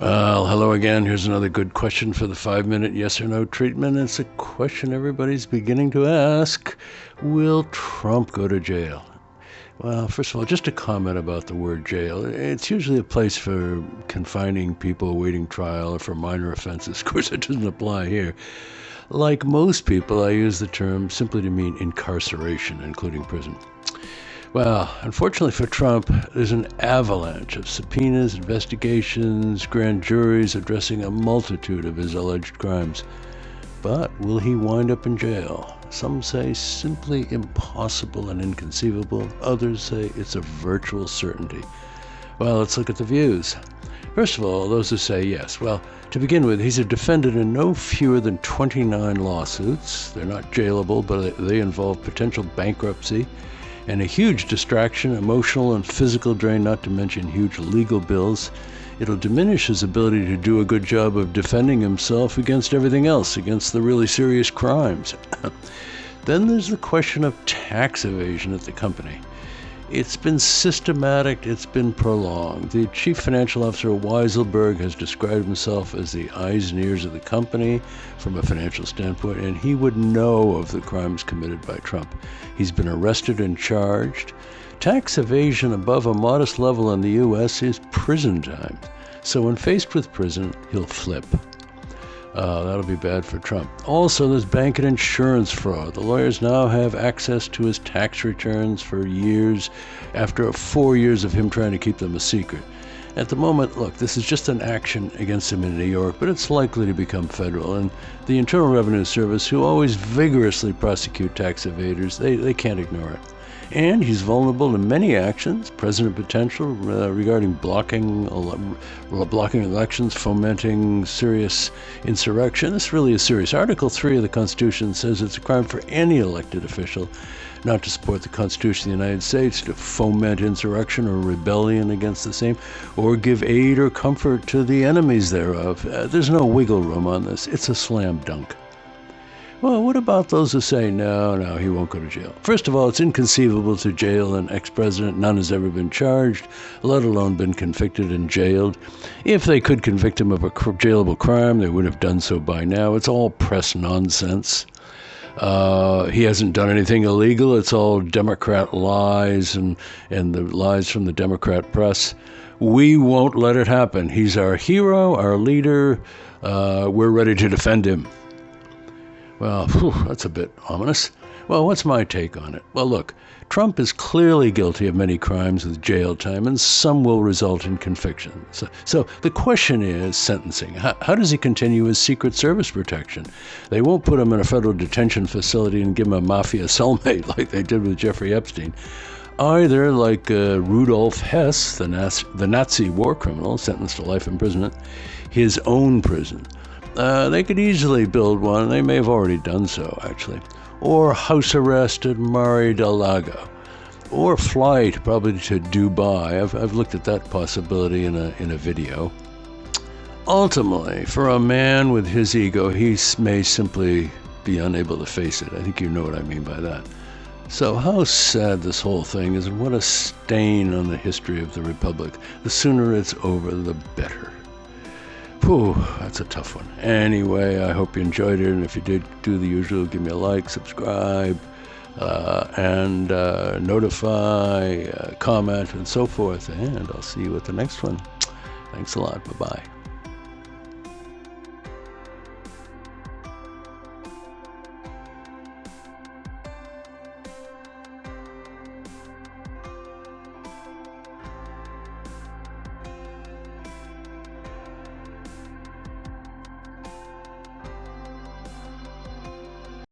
Well, hello again. Here's another good question for the five minute yes or no treatment. It's a question everybody's beginning to ask Will Trump go to jail? Well, first of all, just a comment about the word jail. It's usually a place for confining people awaiting trial or for minor offenses. Of course, it doesn't apply here. Like most people, I use the term simply to mean incarceration, including prison. Well, unfortunately for Trump, there's an avalanche of subpoenas, investigations, grand juries addressing a multitude of his alleged crimes. But will he wind up in jail? Some say simply impossible and inconceivable. Others say it's a virtual certainty. Well, let's look at the views. First of all, those who say yes. Well, to begin with, he's a defendant in no fewer than 29 lawsuits. They're not jailable, but they involve potential bankruptcy and a huge distraction, emotional and physical drain, not to mention huge legal bills. It'll diminish his ability to do a good job of defending himself against everything else, against the really serious crimes. then there's the question of tax evasion at the company. It's been systematic, it's been prolonged. The chief financial officer, Weisselberg, has described himself as the eyes and ears of the company from a financial standpoint, and he would know of the crimes committed by Trump. He's been arrested and charged. Tax evasion above a modest level in the U.S. is prison time. So when faced with prison, he'll flip. Uh, that'll be bad for Trump. Also, there's bank and insurance fraud. The lawyers now have access to his tax returns for years after four years of him trying to keep them a secret. At the moment, look, this is just an action against him in New York, but it's likely to become federal. And the Internal Revenue Service, who always vigorously prosecute tax evaders, they, they can't ignore it and he's vulnerable to many actions, president potential uh, regarding blocking uh, blocking elections, fomenting serious insurrection. This really is serious. Article 3 of the Constitution says it's a crime for any elected official not to support the Constitution of the United States, to foment insurrection or rebellion against the same, or give aid or comfort to the enemies thereof. Uh, there's no wiggle room on this. It's a slam dunk. Well, what about those who say, no, no, he won't go to jail? First of all, it's inconceivable to jail an ex president. None has ever been charged, let alone been convicted and jailed. If they could convict him of a jailable crime, they would have done so by now. It's all press nonsense. Uh, he hasn't done anything illegal. It's all Democrat lies and, and the lies from the Democrat press. We won't let it happen. He's our hero, our leader. Uh, we're ready to defend him. Well, whew, that's a bit ominous. Well, what's my take on it? Well, look, Trump is clearly guilty of many crimes with jail time, and some will result in conviction. So, so the question is sentencing. How, how, does he continue his Secret Service protection? They won't put him in a federal detention facility and give him a mafia cellmate like they did with Jeffrey Epstein. Either, like uh, Rudolf Hess, the, the Nazi war criminal sentenced to life imprisonment, his own prison. Uh, they could easily build one. They may have already done so, actually. Or house arrest at Mar del Lago, Or flight, probably to Dubai. I've, I've looked at that possibility in a, in a video. Ultimately, for a man with his ego, he may simply be unable to face it. I think you know what I mean by that. So, how sad this whole thing is, and what a stain on the history of the Republic. The sooner it's over, the better. Whew, that's a tough one. Anyway, I hope you enjoyed it. And if you did, do the usual give me a like, subscribe, uh, and uh, notify, uh, comment, and so forth. And I'll see you at the next one. Thanks a lot. Bye bye.